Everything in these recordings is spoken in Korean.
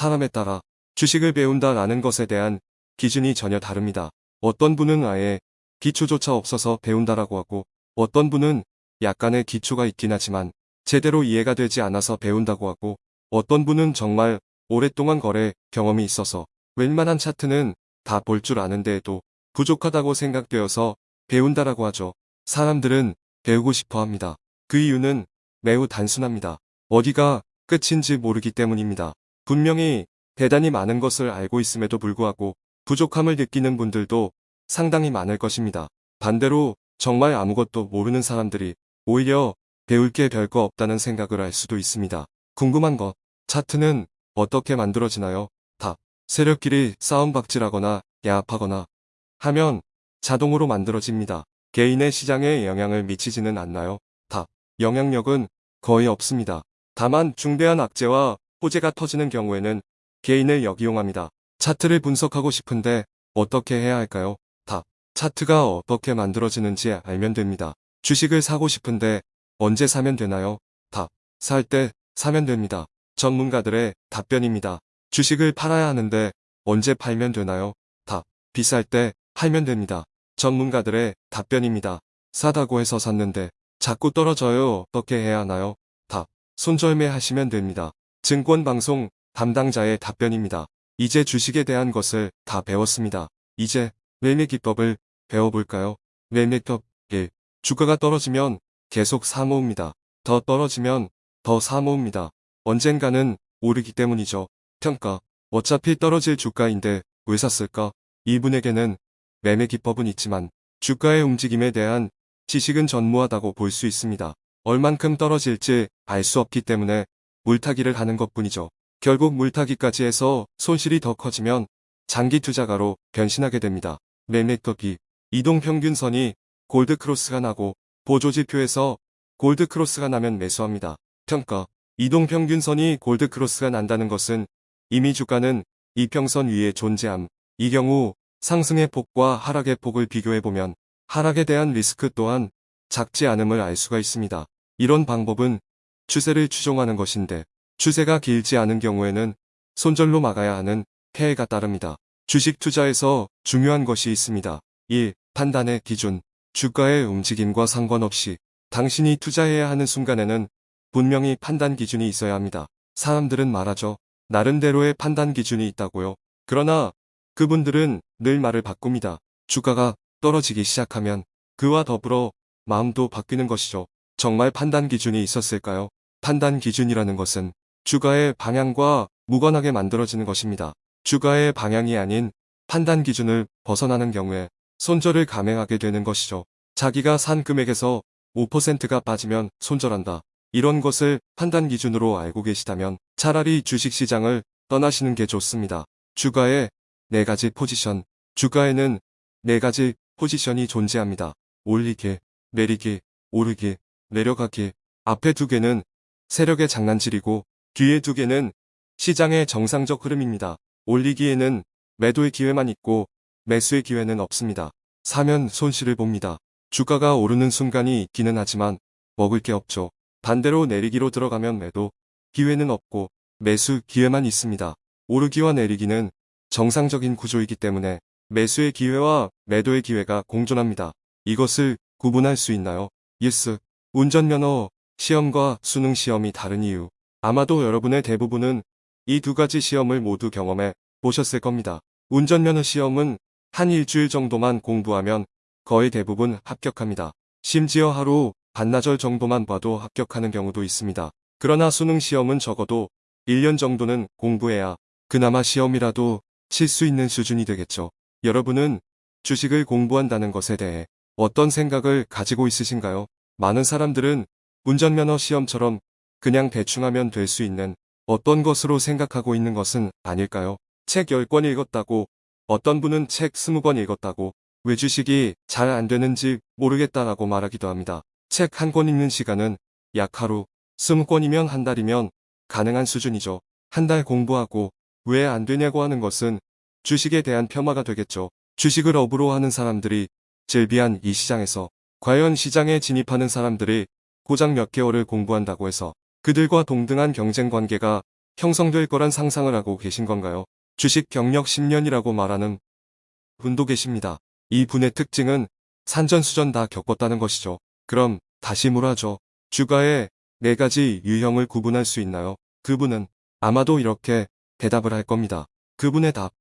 사람에 따라 주식을 배운다라는 것에 대한 기준이 전혀 다릅니다. 어떤 분은 아예 기초조차 없어서 배운다라고 하고 어떤 분은 약간의 기초가 있긴 하지만 제대로 이해가 되지 않아서 배운다고 하고 어떤 분은 정말 오랫동안 거래 경험이 있어서 웬만한 차트는 다 볼 줄 아는데도 부족하다고 생각되어서 배운다라고 하죠. 사람들은 배우고 싶어 합니다. 그 이유는 매우 단순합니다. 어디가 끝인지 모르기 때문입니다. 분명히 대단히 많은 것을 알고 있음에도 불구하고 부족함을 느끼는 분들도 상당히 많을 것입니다. 반대로 정말 아무것도 모르는 사람들이 오히려 배울 게 별거 없다는 생각을 할 수도 있습니다. 궁금한 것, 차트는 어떻게 만들어지나요? 답. 세력끼리 싸움박질하거나 야합하거나 하면 자동으로 만들어집니다. 개인의 시장에 영향을 미치지는 않나요? 답. 영향력은 거의 없습니다. 다만 중대한 악재와 호재가 터지는 경우에는 개인을 역이용합니다. 차트를 분석하고 싶은데 어떻게 해야 할까요? 답. 차트가 어떻게 만들어지는지 알면 됩니다. 주식을 사고 싶은데 언제 사면 되나요? 답. 살 때 사면 됩니다. 전문가들의 답변입니다. 주식을 팔아야 하는데 언제 팔면 되나요? 답. 비쌀 때 팔면 됩니다. 전문가들의 답변입니다. 사다고 해서 샀는데 자꾸 떨어져요. 어떻게 해야 하나요? 답. 손절매 하시면 됩니다. 증권방송 담당자의 답변입니다. 이제 주식에 대한 것을 다 배웠습니다. 이제 매매 기법을 배워볼까요? 매매법 1. 주가가 떨어지면 계속 사모읍니다. 더 떨어지면 더 사모읍니다. 언젠가는 오르기 때문이죠. 평가. 어차피 떨어질 주가인데 왜 샀을까? 이분에게는 매매 기법은 있지만 주가의 움직임에 대한 지식은 전무하다고 볼 수 있습니다. 얼만큼 떨어질지 알 수 없기 때문에 물타기를 하는 것뿐이죠. 결국 물타기까지 해서 손실이 더 커지면 장기 투자가로 변신하게 됩니다. 매매법이 이동 평균선이 골드크로스가 나고 보조지표에서 골드크로스가 나면 매수합니다. 평가 이동 평균선이 골드크로스가 난다는 것은 이미 주가는 이평선 위에 존재함. 이 경우 상승의 폭과 하락의 폭을 비교해보면 하락에 대한 리스크 또한 작지 않음을 알 수가 있습니다. 이런 방법은 추세를 추종하는 것인데 추세가 길지 않은 경우에는 손절로 막아야 하는 폐해가 따릅니다. 주식 투자에서 중요한 것이 있습니다. 1. 판단의 기준 주가의 움직임과 상관없이 당신이 투자해야 하는 순간에는 분명히 판단 기준이 있어야 합니다. 사람들은 말하죠. 나름대로의 판단 기준이 있다고요. 그러나 그분들은 늘 말을 바꿉니다. 주가가 떨어지기 시작하면 그와 더불어 마음도 바뀌는 것이죠. 정말 판단 기준이 있었을까요? 판단 기준이라는 것은 주가의 방향과 무관하게 만들어지는 것입니다. 주가의 방향이 아닌 판단 기준을 벗어나는 경우에 손절을 감행하게 되는 것이죠. 자기가 산 금액에서 5%가 빠지면 손절한다. 이런 것을 판단 기준으로 알고 계시다면 차라리 주식시장을 떠나시는 게 좋습니다. 주가의 네 가지 포지션 주가에는 네 가지 포지션이 존재합니다. 올리기, 내리기, 오르기, 내려가기 앞에 두 개는 세력의 장난질이고 뒤에 두 개는 시장의 정상적 흐름입니다. 올리기에는 매도의 기회만 있고 매수의 기회는 없습니다. 사면 손실을 봅니다. 주가가 오르는 순간이 있기는 하지만 먹을 게 없죠. 반대로 내리기로 들어가면 매도 기회는 없고 매수 기회만 있습니다. 오르기와 내리기는 정상적인 구조이기 때문에 매수의 기회와 매도의 기회가 공존합니다. 이것을 구분할 수 있나요? yes. 운전면허 시험과 수능 시험이 다른 이유. 아마도 여러분의 대부분은 이 두 가지 시험을 모두 경험해 보셨을 겁니다. 운전면허 시험은 한 일주일 정도만 공부하면 거의 대부분 합격합니다. 심지어 하루 반나절 정도만 봐도 합격하는 경우도 있습니다. 그러나 수능 시험은 적어도 1년 정도는 공부해야 그나마 시험이라도 칠 수 있는 수준이 되겠죠. 여러분은 주식을 공부한다는 것에 대해 어떤 생각을 가지고 있으신가요? 많은 사람들은 운전면허 시험처럼 그냥 대충 하면 될 수 있는 어떤 것으로 생각하고 있는 것은 아닐까요? 책 10권 읽었다고 어떤 분은 책 20권 읽었다고 왜 주식이 잘 안 되는지 모르겠다라고 말하기도 합니다. 책 한 권 읽는 시간은 약 하루, 20권이면 한 달이면 가능한 수준이죠. 한 달 공부하고 왜 안 되냐고 하는 것은 주식에 대한 폄하가 되겠죠. 주식을 업으로 하는 사람들이 질비한 이 시장에서 과연 시장에 진입하는 사람들이 고작 몇 개월을 공부한다고 해서 그들과 동등한 경쟁 관계가 형성될 거란 상상을 하고 계신 건가요? 주식 경력 10년이라고 말하는 분도 계십니다. 이 분의 특징은 산전수전 다 겪었다는 것이죠. 그럼 다시 물어죠. 주가의 네 가지 유형을 구분할 수 있나요? 그분은 아마도 이렇게 대답을 할 겁니다. 그분의 답.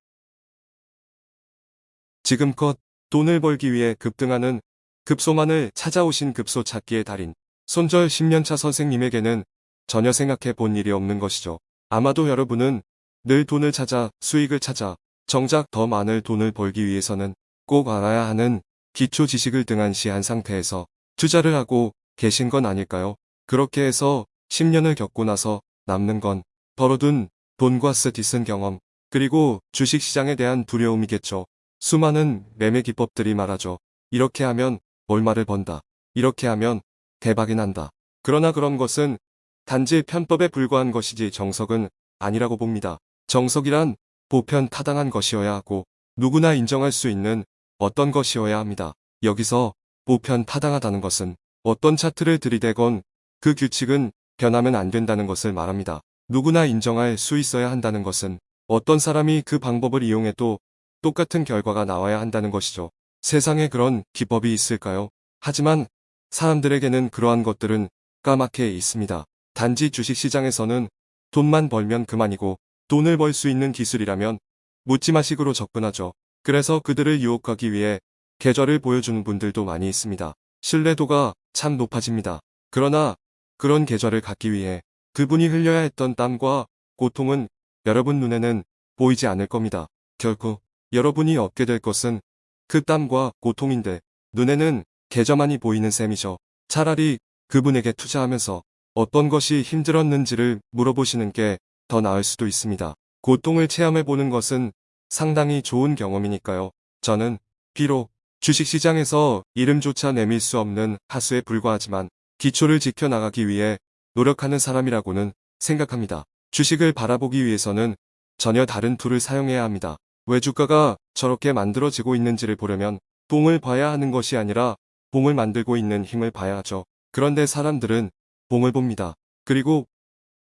지금껏 돈을 벌기 위해 급등하는 급소만을 찾아오신 급소 찾기의 달인. 손절 10년차 선생님에게는 전혀 생각해 본 일이 없는 것이죠. 아마도 여러분은 늘 돈을 찾아 수익을 찾아 정작 더 많은 돈을 벌기 위해서는 꼭 알아야 하는 기초 지식을 등한시한 상태에서 투자를 하고 계신 건 아닐까요? 그렇게 해서 10년을 겪고 나서 남는 건 벌어둔 돈과 스디슨 경험, 그리고 주식시장에 대한 두려움이겠죠. 수많은 매매 기법들이 말하죠. 이렇게 하면 얼마를 번다. 이렇게 하면 대박이 난다. 그러나 그런 것은 단지 편법에 불과한 것이지 정석은 아니라고 봅니다. 정석이란 보편 타당한 것이어야 하고 누구나 인정할 수 있는 어떤 것이어야 합니다. 여기서 보편 타당하다는 것은 어떤 차트를 들이대건 그 규칙은 변하면 안 된다는 것을 말합니다. 누구나 인정할 수 있어야 한다는 것은 어떤 사람이 그 방법을 이용해도 똑같은 결과가 나와야 한다는 것이죠. 세상에 그런 기법이 있을까요? 하지만 사람들에게는 그러한 것들은 까맣게 있습니다. 단지 주식시장에서는 돈만 벌면 그만이고 돈을 벌 수 있는 기술이라면 묻지마식으로 접근하죠. 그래서 그들을 유혹하기 위해 계절을 보여주는 분들도 많이 있습니다. 신뢰도가 참 높아집니다. 그러나 그런 계절을 갖기 위해 그분이 흘려야 했던 땀과 고통은 여러분 눈에는 보이지 않을 겁니다. 결국 여러분이 얻게 될 것은 그 땀과 고통인데 눈에는 계좌만이 보이는 셈이죠. 차라리 그분에게 투자하면서 어떤 것이 힘들었는지를 물어보시는 게 더 나을 수도 있습니다. 고통을 체험해 보는 것은 상당히 좋은 경험이니까요. 저는 비록 주식시장에서 이름조차 내밀 수 없는 하수에 불과하지만 기초를 지켜나가기 위해 노력하는 사람이라고는 생각합니다. 주식을 바라보기 위해서는 전혀 다른 툴을 사용해야 합니다. 왜 주가가 저렇게 만들어지고 있는지를 보려면 봉을 봐야 하는 것이 아니라 봉을 만들고 있는 힘을 봐야 하죠. 그런데 사람들은 봉을 봅니다. 그리고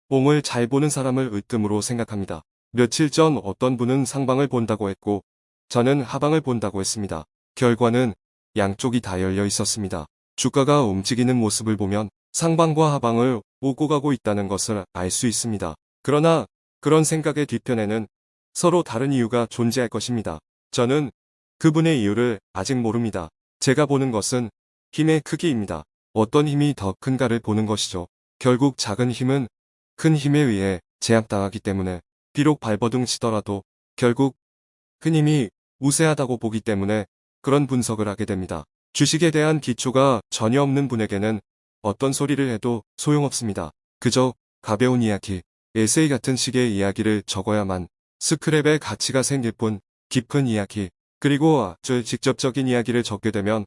봉을 잘 보는 사람을 으뜸으로 생각합니다. 며칠 전 어떤 분은 상방을 본다고 했고 저는 하방을 본다고 했습니다. 결과는 양쪽이 다 열려 있었습니다. 주가가 움직이는 모습을 보면 상방과 하방을 오고 가고 있다는 것을 알 수 있습니다. 그러나 그런 생각의 뒤편에는 서로 다른 이유가 존재할 것입니다. 저는 그분의 이유를 아직 모릅니다. 제가 보는 것은 힘의 크기입니다. 어떤 힘이 더 큰가를 보는 것이죠. 결국 작은 힘은 큰 힘에 의해 제압당하기 때문에 비록 발버둥 치더라도 결국 큰 힘이 우세하다고 보기 때문에 그런 분석을 하게 됩니다. 주식에 대한 기초가 전혀 없는 분에게는 어떤 소리를 해도 소용없습니다. 그저 가벼운 이야기, 에세이 같은 식의 이야기를 적어야만 스크랩의 가치가 생길 뿐 깊은 이야기, 그리고 아주 직접적인 이야기를 적게 되면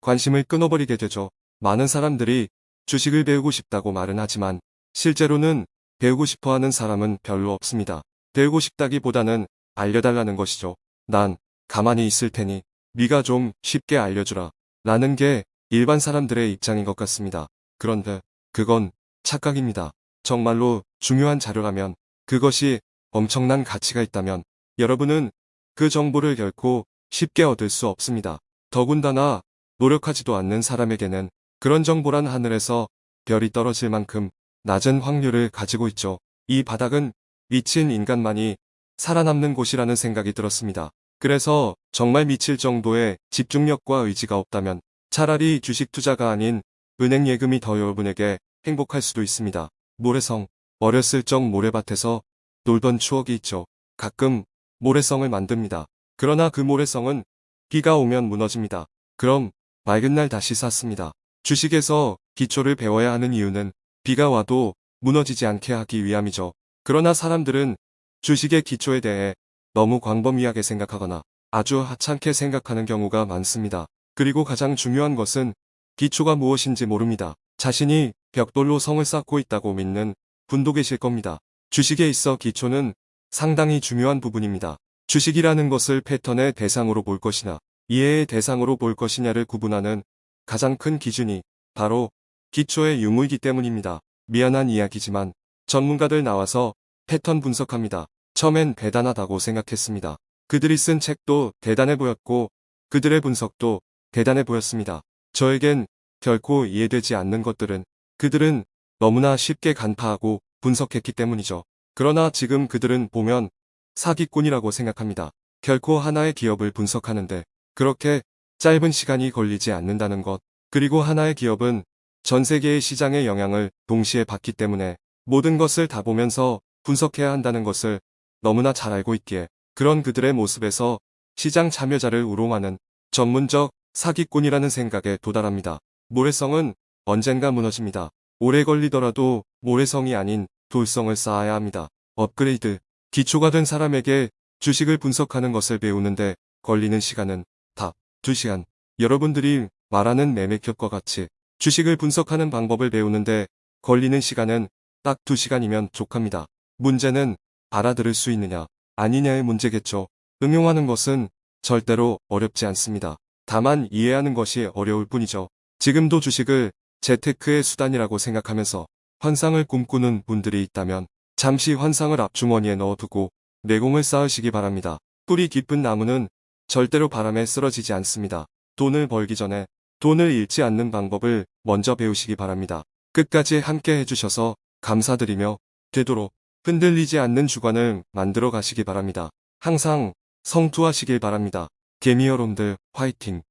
관심을 끊어버리게 되죠. 많은 사람들이 주식을 배우고 싶다고 말은 하지만 실제로는 배우고 싶어 하는 사람은 별로 없습니다. 배우고 싶다기보다는 알려달라는 것이죠. 난 가만히 있을 테니 네가 좀 쉽게 알려주라. 라는 게 일반 사람들의 입장인 것 같습니다. 그런데 그건 착각입니다. 정말로 중요한 자료라면 그것이 엄청난 가치가 있다면 여러분은 그 정보를 결코 쉽게 얻을 수 없습니다. 더군다나 노력하지도 않는 사람에게는 그런 정보란 하늘에서 별이 떨어질 만큼 낮은 확률을 가지고 있죠. 이 바닥은 미친 인간만이 살아남는 곳이라는 생각이 들었습니다. 그래서 정말 미칠 정도의 집중력과 의지가 없다면 차라리 주식 투자가 아닌 은행 예금이 더 여러분에게 행복할 수도 있습니다. 모래성, 어렸을 적 모래밭에서 놀던 추억이 있죠. 가끔 모래성을 만듭니다. 그러나 그 모래성은 비가 오면 무너집니다. 그럼 맑은 날 다시 쌓습니다. 주식에서 기초를 배워야 하는 이유는 비가 와도 무너지지 않게 하기 위함이죠. 그러나 사람들은 주식의 기초에 대해 너무 광범위하게 생각하거나 아주 하찮게 생각하는 경우가 많습니다. 그리고 가장 중요한 것은 기초가 무엇인지 모릅니다. 자신이 벽돌로 성을 쌓고 있다고 믿는 분도 계실 겁니다. 주식에 있어 기초는 상당히 중요한 부분입니다. 주식이라는 것을 패턴의 대상으로 볼 것이나 이해의 대상으로 볼 것이냐를 구분하는 가장 큰 기준이 바로 기초의 유무이기 때문입니다. 미안한 이야기지만 전문가들 나와서 패턴 분석합니다. 처음엔 대단하다고 생각했습니다. 그들이 쓴 책도 대단해 보였고 그들의 분석도 대단해 보였습니다. 저에겐 결코 이해되지 않는 것들은 그들은 너무나 쉽게 간파하고 분석했기 때문이죠. 그러나 지금 그들은 보면 사기꾼이라고 생각합니다. 결코 하나의 기업을 분석하는데 그렇게 짧은 시간이 걸리지 않는다는 것. 그리고 하나의 기업은 전 세계의 시장의 영향을 동시에 받기 때문에 모든 것을 다 보면서 분석해야 한다는 것을 너무나 잘 알고 있기에 그런 그들의 모습에서 시장 참여자를 우롱하는 전문적 사기꾼이라는 생각에 도달합니다. 모래성은 언젠가 무너집니다. 오래 걸리더라도 모래성이 아닌 돌성을 쌓아야 합니다. 업그레이드. 기초가 된 사람에게 주식을 분석하는 것을 배우는데 걸리는 시간은 다 2시간. 여러분들이 말하는 매매격과 같이 주식을 분석하는 방법을 배우는데 걸리는 시간은 딱 2시간이면 족합니다. 문제는 알아들을 수 있느냐, 아니냐의 문제겠죠. 응용하는 것은 절대로 어렵지 않습니다. 다만 이해하는 것이 어려울 뿐이죠. 지금도 주식을 재테크의 수단이라고 생각하면서 환상을 꿈꾸는 분들이 있다면 잠시 환상을 앞주머니에 넣어두고 내공을 쌓으시기 바랍니다. 뿌리 깊은 나무는 절대로 바람에 쓰러지지 않습니다. 돈을 벌기 전에 돈을 잃지 않는 방법을 먼저 배우시기 바랍니다. 끝까지 함께 해주셔서 감사드리며 되도록 흔들리지 않는 주관을 만들어 가시기 바랍니다. 항상 성투하시길 바랍니다. 개미여론들 화이팅!